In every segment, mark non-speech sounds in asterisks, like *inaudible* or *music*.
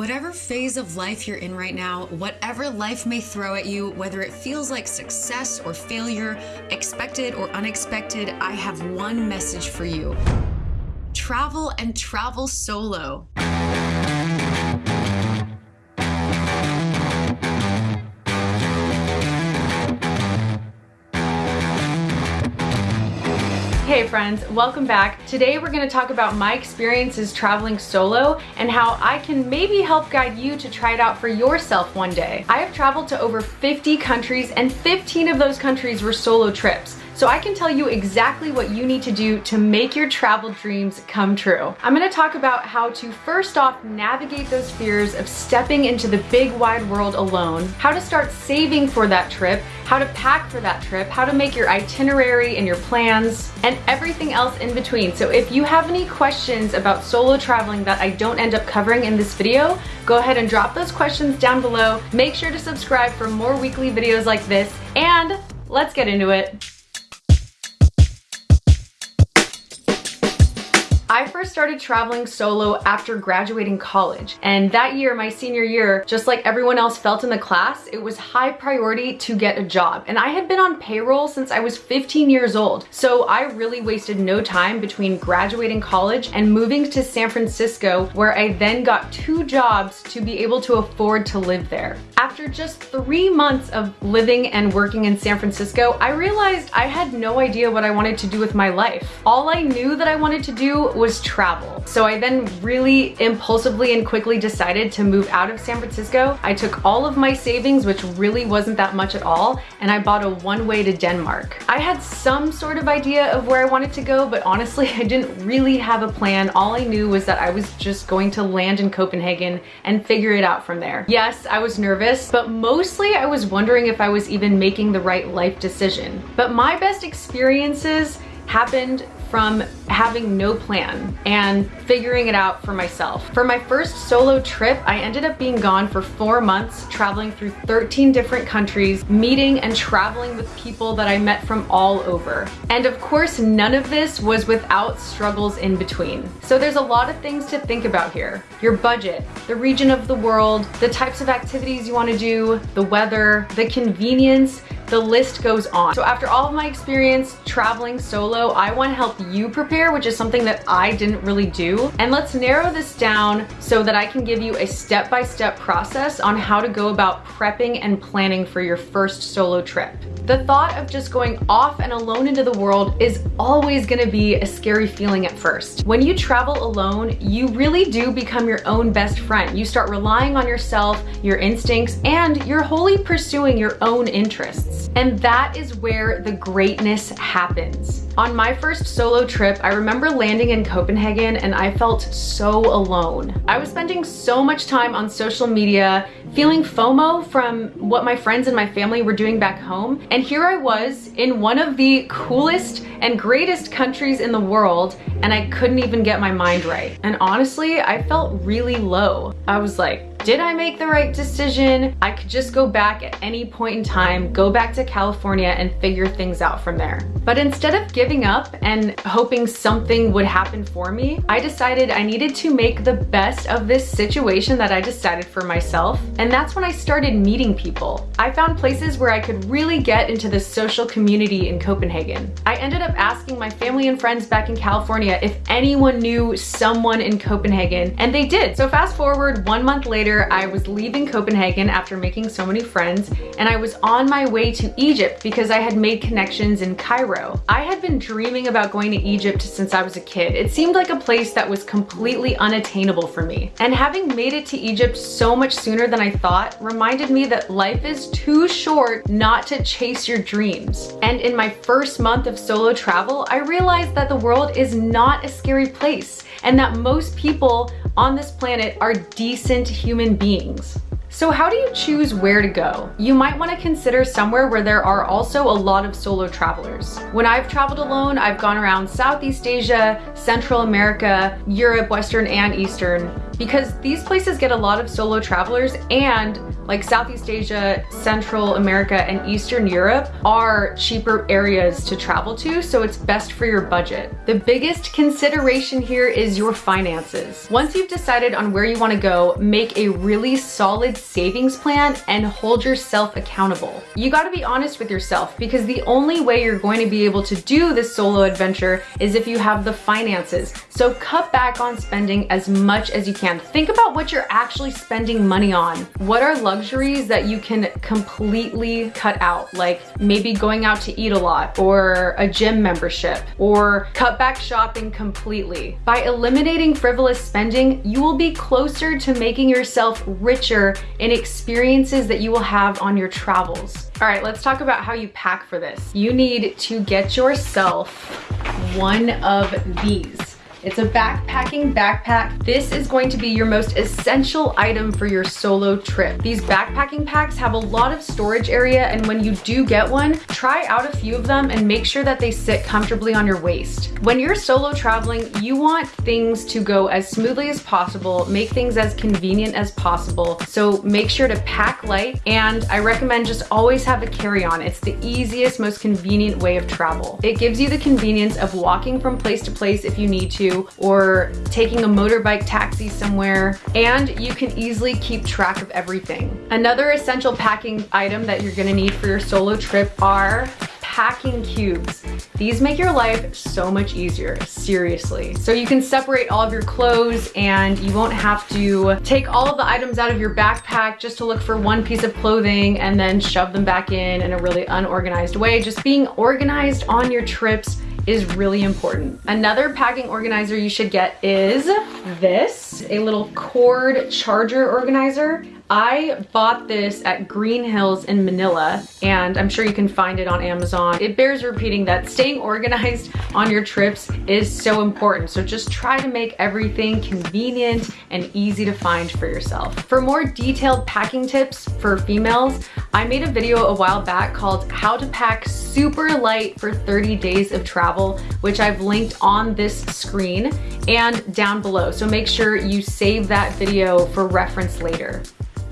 Whatever phase of life you're in right now, whatever life may throw at you, whether it feels like success or failure, expected or unexpected, I have one message for you. Travel and travel solo. Friends, welcome back. Today we're gonna talk about my experiences traveling solo and how I can maybe help guide you to try it out for yourself one day. I have traveled to over 50 countries and 15 of those countries were solo trips so I can tell you exactly what you need to do to make your travel dreams come true. I'm gonna talk about how to first off navigate those fears of stepping into the big wide world alone, how to start saving for that trip, how to pack for that trip, how to make your itinerary and your plans, and everything else in between. So if you have any questions about solo traveling that I don't end up covering in this video, go ahead and drop those questions down below. Make sure to subscribe for more weekly videos like this, and let's get into it. I first started traveling solo after graduating college. And that year, my senior year, just like everyone else felt in the class, it was high priority to get a job. And I had been on payroll since I was 15 years old. So I really wasted no time between graduating college and moving to San Francisco, where I then got two jobs to be able to afford to live there. After just three months of living and working in San Francisco, I realized I had no idea what I wanted to do with my life. All I knew that I wanted to do was travel. So I then really impulsively and quickly decided to move out of San Francisco. I took all of my savings, which really wasn't that much at all, and I bought a one-way to Denmark. I had some sort of idea of where I wanted to go, but honestly, *laughs* I didn't really have a plan. All I knew was that I was just going to land in Copenhagen and figure it out from there. Yes, I was nervous, but mostly I was wondering if I was even making the right life decision. But my best experiences happened from having no plan and figuring it out for myself. For my first solo trip, I ended up being gone for four months, traveling through 13 different countries, meeting and traveling with people that I met from all over. And of course, none of this was without struggles in between. So there's a lot of things to think about here. Your budget, the region of the world, the types of activities you wanna do, the weather, the convenience, the list goes on. So after all of my experience traveling solo, I wanna help you prepare, which is something that I didn't really do. And let's narrow this down so that I can give you a step-by-step -step process on how to go about prepping and planning for your first solo trip. The thought of just going off and alone into the world is always gonna be a scary feeling at first. When you travel alone, you really do become your own best friend. You start relying on yourself, your instincts, and you're wholly pursuing your own interests. And that is where the greatness happens. On my first solo trip, I remember landing in Copenhagen and I felt so alone. I was spending so much time on social media, feeling FOMO from what my friends and my family were doing back home. And here I was in one of the coolest and greatest countries in the world and I couldn't even get my mind right. And honestly, I felt really low. I was like, did I make the right decision? I could just go back at any point in time, go back to California and figure things out from there. But instead of giving up and hoping something would happen for me, I decided I needed to make the best of this situation that I decided for myself. And that's when I started meeting people. I found places where I could really get into the social community in Copenhagen. I ended up asking my family and friends back in California if anyone knew someone in Copenhagen, and they did. So fast forward one month later, later, I was leaving Copenhagen after making so many friends, and I was on my way to Egypt because I had made connections in Cairo. I had been dreaming about going to Egypt since I was a kid. It seemed like a place that was completely unattainable for me. And having made it to Egypt so much sooner than I thought reminded me that life is too short not to chase your dreams. And in my first month of solo travel, I realized that the world is not a scary place and that most people on this planet are decent human beings. So how do you choose where to go? You might want to consider somewhere where there are also a lot of solo travelers. When I've traveled alone, I've gone around Southeast Asia, Central America, Europe, Western and Eastern, because these places get a lot of solo travelers and like Southeast Asia, Central America, and Eastern Europe are cheaper areas to travel to, so it's best for your budget. The biggest consideration here is your finances. Once you've decided on where you wanna go, make a really solid savings plan and hold yourself accountable. You gotta be honest with yourself because the only way you're going to be able to do this solo adventure is if you have the finances. So cut back on spending as much as you can. Think about what you're actually spending money on. What are luxury luxuries that you can completely cut out, like maybe going out to eat a lot or a gym membership or cut back shopping completely. By eliminating frivolous spending, you will be closer to making yourself richer in experiences that you will have on your travels. All right, let's talk about how you pack for this. You need to get yourself one of these. It's a backpacking backpack. This is going to be your most essential item for your solo trip. These backpacking packs have a lot of storage area and when you do get one, try out a few of them and make sure that they sit comfortably on your waist. When you're solo traveling, you want things to go as smoothly as possible, make things as convenient as possible. So make sure to pack light and I recommend just always have a carry-on. It's the easiest, most convenient way of travel. It gives you the convenience of walking from place to place if you need or taking a motorbike taxi somewhere and you can easily keep track of everything. Another essential packing item that you're gonna need for your solo trip are packing cubes. These make your life so much easier, seriously. So you can separate all of your clothes and you won't have to take all of the items out of your backpack just to look for one piece of clothing and then shove them back in in a really unorganized way. Just being organized on your trips is really important. Another packing organizer you should get is this, a little cord charger organizer. I bought this at Green Hills in Manila and I'm sure you can find it on Amazon. It bears repeating that staying organized on your trips is so important. So just try to make everything convenient and easy to find for yourself. For more detailed packing tips for females, I made a video a while back called how to pack super light for 30 days of travel, which I've linked on this screen and down below. So make sure you save that video for reference later.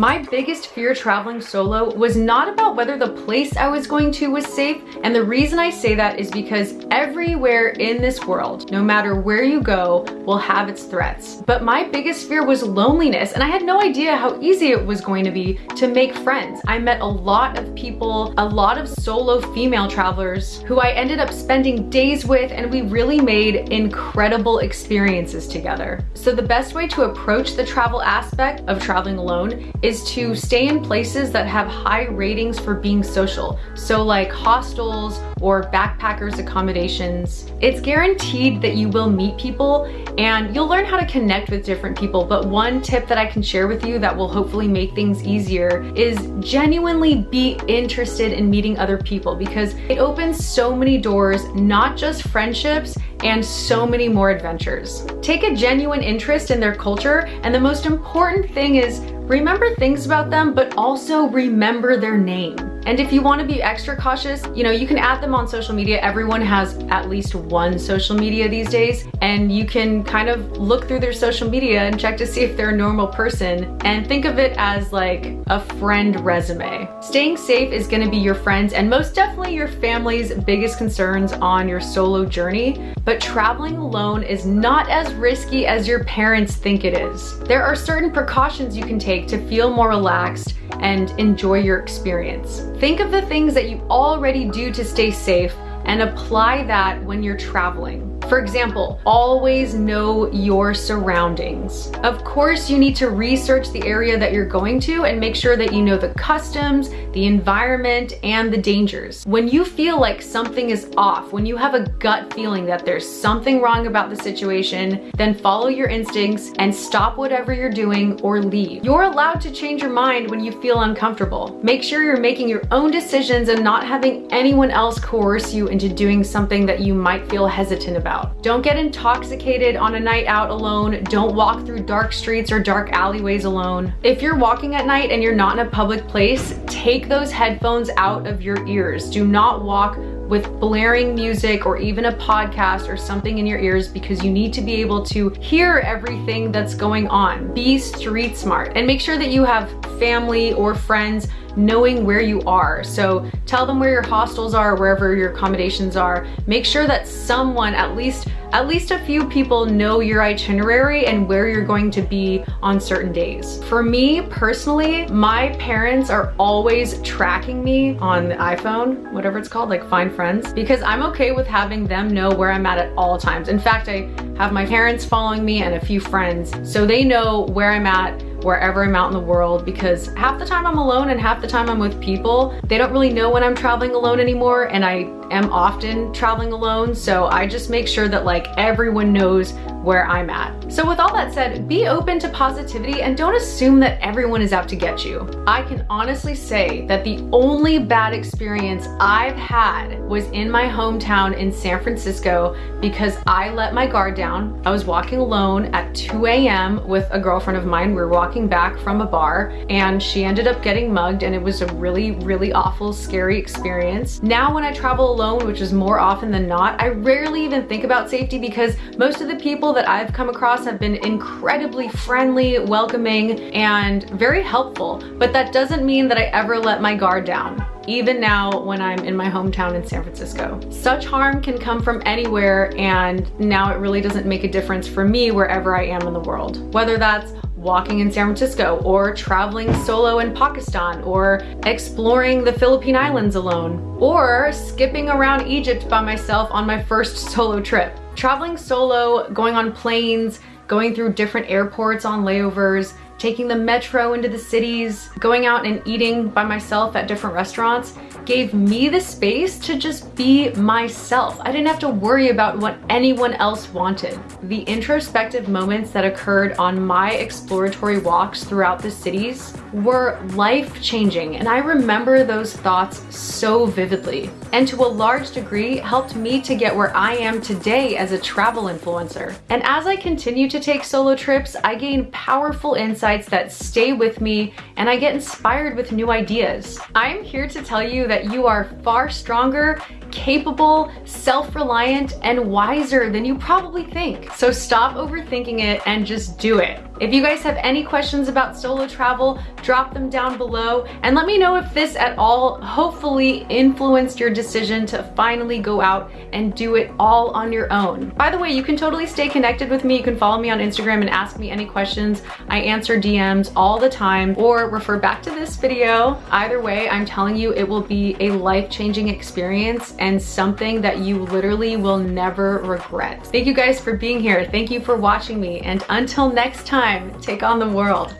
My biggest fear traveling solo was not about whether the place I was going to was safe. And the reason I say that is because everywhere in this world, no matter where you go, will have its threats. But my biggest fear was loneliness. And I had no idea how easy it was going to be to make friends. I met a lot of people, a lot of solo female travelers who I ended up spending days with and we really made incredible experiences together. So the best way to approach the travel aspect of traveling alone is is to stay in places that have high ratings for being social. So like hostels or backpackers accommodations. It's guaranteed that you will meet people and you'll learn how to connect with different people. But one tip that I can share with you that will hopefully make things easier is genuinely be interested in meeting other people because it opens so many doors, not just friendships, and so many more adventures. Take a genuine interest in their culture and the most important thing is remember things about them, but also remember their name. And if you wanna be extra cautious, you know, you can add them on social media. Everyone has at least one social media these days, and you can kind of look through their social media and check to see if they're a normal person and think of it as like a friend resume. Staying safe is gonna be your friends and most definitely your family's biggest concerns on your solo journey, but traveling alone is not as risky as your parents think it is. There are certain precautions you can take to feel more relaxed and enjoy your experience. Think of the things that you already do to stay safe and apply that when you're traveling. For example, always know your surroundings. Of course, you need to research the area that you're going to and make sure that you know the customs, the environment, and the dangers. When you feel like something is off, when you have a gut feeling that there's something wrong about the situation, then follow your instincts and stop whatever you're doing or leave. You're allowed to change your mind when you feel uncomfortable. Make sure you're making your own decisions and not having anyone else coerce you into doing something that you might feel hesitant about out. Don't get intoxicated on a night out alone. Don't walk through dark streets or dark alleyways alone. If you're walking at night and you're not in a public place, take those headphones out of your ears. Do not walk with blaring music or even a podcast or something in your ears because you need to be able to hear everything that's going on. Be street smart and make sure that you have family or friends knowing where you are. So tell them where your hostels are, wherever your accommodations are. Make sure that someone, at least at least a few people know your itinerary and where you're going to be on certain days. For me personally, my parents are always tracking me on the iPhone, whatever it's called, like Find Friends, because I'm okay with having them know where I'm at at all times. In fact, I have my parents following me and a few friends, so they know where I'm at wherever I'm out in the world because half the time I'm alone and half the time I'm with people. They don't really know when I'm traveling alone anymore and I am often traveling alone so I just make sure that like everyone knows where I'm at. So with all that said, be open to positivity and don't assume that everyone is out to get you. I can honestly say that the only bad experience I've had was in my hometown in San Francisco because I let my guard down. I was walking alone at 2 a.m. with a girlfriend of mine. We were walking back from a bar and she ended up getting mugged and it was a really, really awful, scary experience. Now when I travel alone, which is more often than not, I rarely even think about safety because most of the people people that I've come across have been incredibly friendly, welcoming, and very helpful. But that doesn't mean that I ever let my guard down even now when I'm in my hometown in San Francisco. Such harm can come from anywhere and now it really doesn't make a difference for me wherever I am in the world. Whether that's walking in San Francisco or traveling solo in Pakistan or exploring the Philippine Islands alone or skipping around Egypt by myself on my first solo trip. Traveling solo, going on planes, going through different airports on layovers, taking the metro into the cities, going out and eating by myself at different restaurants gave me the space to just be myself. I didn't have to worry about what anyone else wanted. The introspective moments that occurred on my exploratory walks throughout the cities were life-changing and I remember those thoughts so vividly and to a large degree helped me to get where I am today as a travel influencer. And as I continue to take solo trips, I gain powerful insights that stay with me and I get inspired with new ideas. I'm here to tell you that you are far stronger capable, self-reliant, and wiser than you probably think. So stop overthinking it and just do it. If you guys have any questions about solo travel, drop them down below and let me know if this at all hopefully influenced your decision to finally go out and do it all on your own. By the way, you can totally stay connected with me. You can follow me on Instagram and ask me any questions. I answer DMs all the time or refer back to this video. Either way, I'm telling you it will be a life-changing experience and something that you literally will never regret. Thank you guys for being here. Thank you for watching me. And until next time, take on the world.